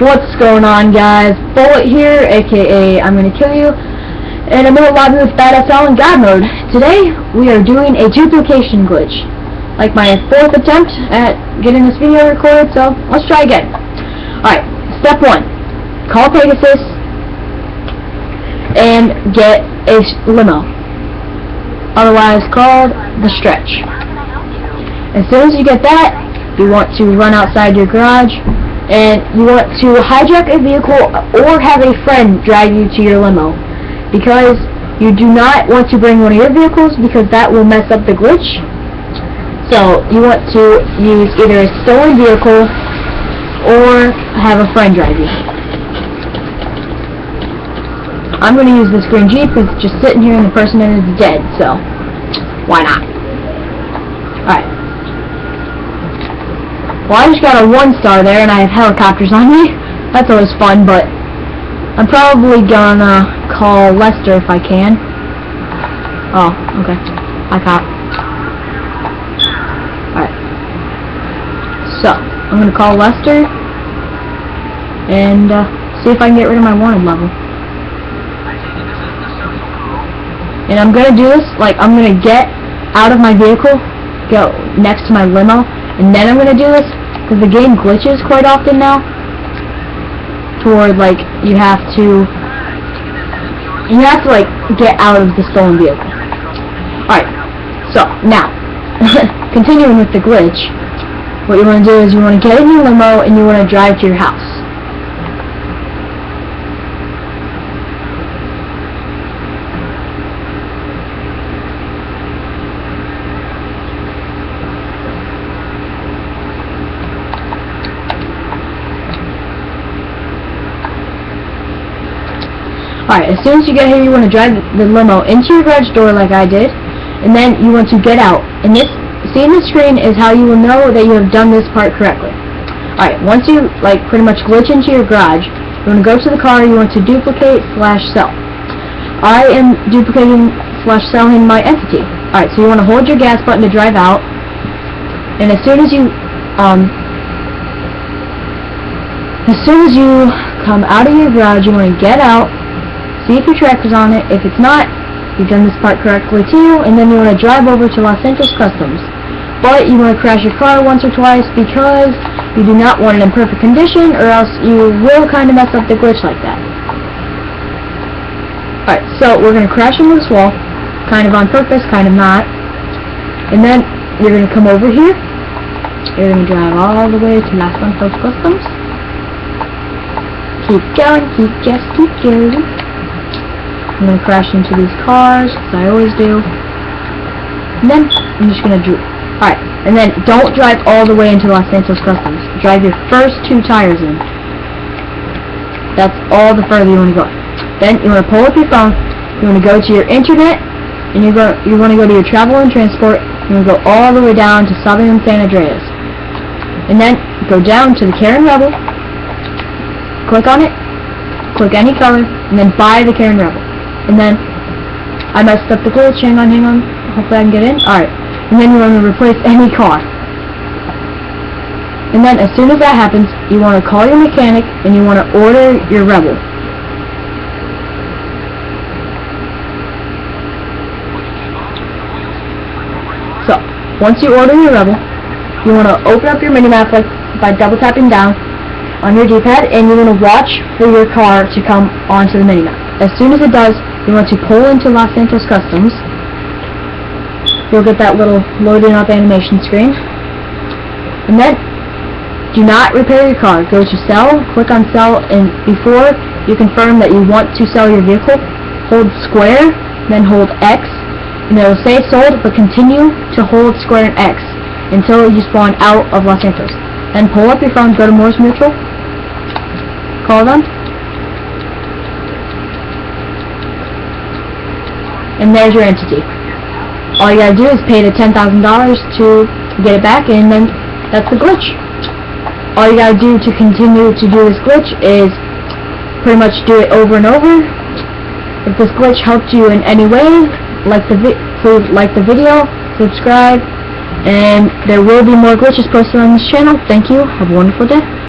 What's going on guys? Bullet here, aka I'm gonna kill you. And I'm gonna log in with BadSL in God mode. Today, we are doing a duplication glitch. Like my fourth attempt at getting this video recorded, so let's try again. Alright, step one. Call Pegasus and get a limo. Otherwise called the stretch. As soon as you get that, you want to run outside your garage and you want to hijack a vehicle or have a friend drive you to your limo. Because you do not want to bring one of your vehicles because that will mess up the glitch. So you want to use either a stolen vehicle or have a friend drive you. I'm going to use this green Jeep. It's just sitting here and the person in it is dead so why not alright well, I just got a one star there, and I have helicopters on me. That's always fun, but I'm probably gonna call Lester if I can. Oh, okay. I cop. Alright. So, I'm gonna call Lester and uh, see if I can get rid of my wanted level. And I'm gonna do this, like, I'm gonna get out of my vehicle, go next to my limo, and then I'm gonna do this the game glitches quite often now. Toward, like, you have to... You have to, like, get out of the stolen vehicle. Alright, so, now, continuing with the glitch, what you want to do is you want to get in your limo and you want to drive to your house. Alright, as soon as you get here, you want to drive the limo into your garage door like I did, and then you want to get out. And this, seeing the screen is how you will know that you have done this part correctly. Alright, once you, like, pretty much glitch into your garage, you want to go to the car, you want to duplicate slash sell. I am duplicating slash selling my entity. Alright, so you want to hold your gas button to drive out, and as soon as you, um, as soon as you come out of your garage, you want to get out, see if your tracker's on it. If it's not, you've done this part correctly too, and then you want to drive over to Los Santos Customs. But you want to crash your car once or twice because you do not want it in perfect condition, or else you will kind of mess up the glitch like that. Alright, so we're going to crash into this wall, kind of on purpose, kind of not. And then you're going to come over here. You're going to drive all the way to Los Santos Customs. Keep going, keep just keep going. I'm going to crash into these cars, as I always do. And then, I'm just going to do... Alright, and then don't drive all the way into Los Santos Customs. Drive your first two tires in. That's all the further you want to go. Then, you want to pull up your phone, you want to go to your internet, and you go you want to go to your travel and transport, you want to go all the way down to Southern San Andreas. And then, go down to the Karin Rebel, click on it, click any color, and then buy the Karin Rebel. And then, I messed up the glitch, hang on, hang on, um, hopefully I can get in. Alright, and then you want to replace any car. And then, as soon as that happens, you want to call your mechanic, and you want to order your Rebel. So, once you order your Rebel, you want to open up your minimap like by double tapping down on your D-pad, and you want to watch for your car to come onto the minimap. As soon as it does, you want to pull into Los Santos Customs. You'll get that little loading up animation screen. And then, do not repair your car. Go to sell, click on sell, and before you confirm that you want to sell your vehicle, hold square, then hold X, and it will say sold, but continue to hold square and X until you spawn out of Los Santos. Then pull up your phone, go to Mors Mutual, call them, and there's your entity. All you gotta do is pay the $10,000 to get it back, and then that's the glitch. All you gotta do to continue to do this glitch is pretty much do it over and over. If this glitch helped you in any way, like the please like the video, subscribe, and there will be more glitches posted on this channel. Thank you. Have a wonderful day.